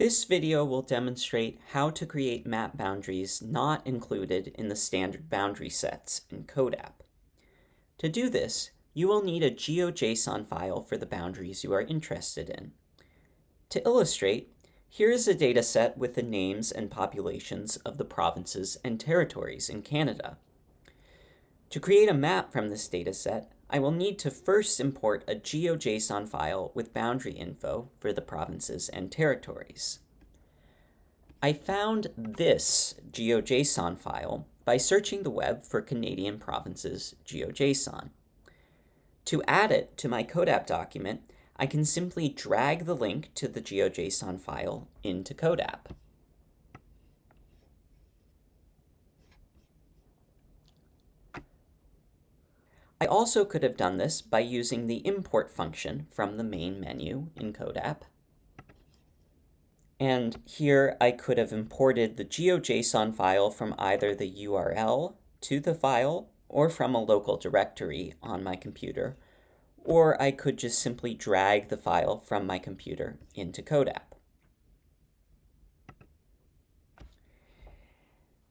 This video will demonstrate how to create map boundaries not included in the standard boundary sets in CODAP. To do this, you will need a GeoJSON file for the boundaries you are interested in. To illustrate, here is a dataset with the names and populations of the provinces and territories in Canada. To create a map from this dataset, I will need to first import a GeoJSON file with boundary info for the provinces and territories. I found this GeoJSON file by searching the web for Canadian provinces GeoJSON. To add it to my CODAP document, I can simply drag the link to the GeoJSON file into CODAP. I also could have done this by using the import function from the main menu in CODAP. And here I could have imported the GeoJSON file from either the URL to the file or from a local directory on my computer, or I could just simply drag the file from my computer into CODAP.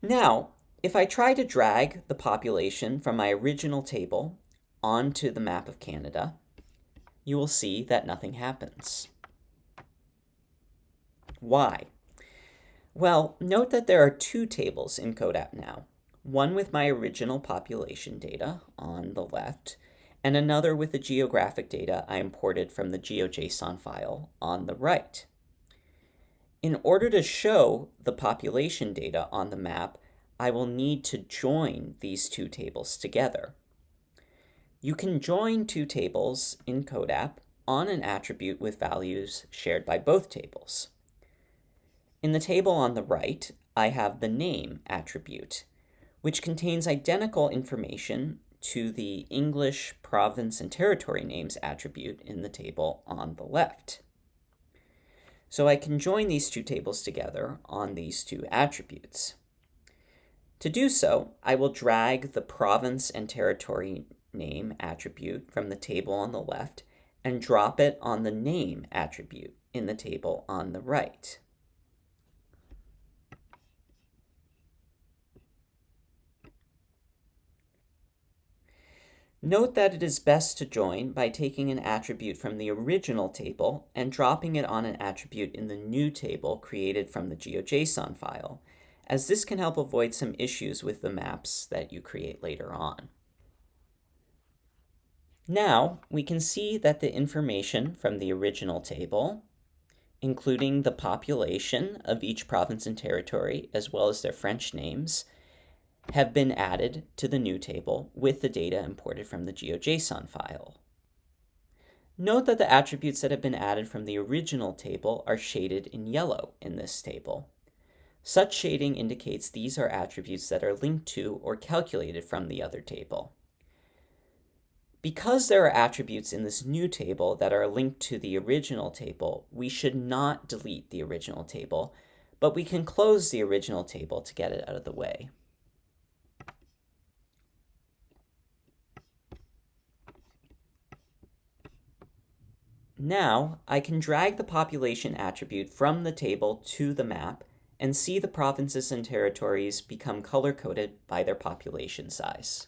Now, if I try to drag the population from my original table onto the map of Canada, you will see that nothing happens. Why? Well, note that there are two tables in CODAP now, one with my original population data on the left, and another with the geographic data I imported from the GeoJSON file on the right. In order to show the population data on the map, I will need to join these two tables together. You can join two tables in CODAP on an attribute with values shared by both tables. In the table on the right, I have the name attribute, which contains identical information to the English province and territory names attribute in the table on the left. So I can join these two tables together on these two attributes. To do so, I will drag the province and territory name attribute from the table on the left and drop it on the name attribute in the table on the right. Note that it is best to join by taking an attribute from the original table and dropping it on an attribute in the new table created from the GeoJSON file, as this can help avoid some issues with the maps that you create later on. Now, we can see that the information from the original table, including the population of each province and territory, as well as their French names, have been added to the new table with the data imported from the GeoJSON file. Note that the attributes that have been added from the original table are shaded in yellow in this table. Such shading indicates these are attributes that are linked to or calculated from the other table. Because there are attributes in this new table that are linked to the original table, we should not delete the original table, but we can close the original table to get it out of the way. Now, I can drag the population attribute from the table to the map and see the provinces and territories become color-coded by their population size.